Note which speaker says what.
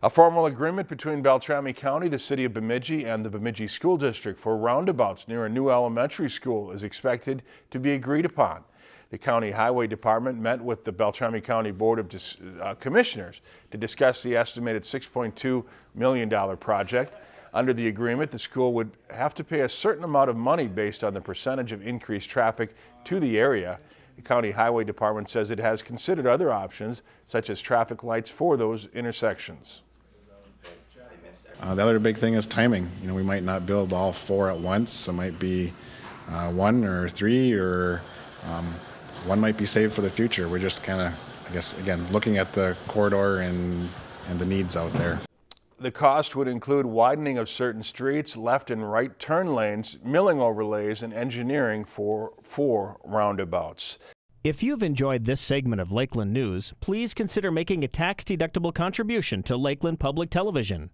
Speaker 1: A formal agreement between Beltrami County, the City of Bemidji, and the Bemidji School District for roundabouts near a new elementary school is expected to be agreed upon. The County Highway Department met with the Beltrami County Board of Dis uh, Commissioners to discuss the estimated $6.2 million project. Under the agreement, the school would have to pay a certain amount of money based on the percentage of increased traffic to the area. The County Highway Department says it has considered other options, such as traffic lights for those intersections.
Speaker 2: Uh, the other big thing is timing. You know, we might not build all four at once. It might be uh, one or three, or um, one might be saved for the future. We're just kind of, I guess, again, looking at the corridor and and the needs out there.
Speaker 1: The cost would include widening of certain streets, left and right turn lanes, milling overlays, and engineering for four roundabouts.
Speaker 3: If you've enjoyed this segment of Lakeland News, please consider making a tax-deductible contribution to Lakeland Public Television.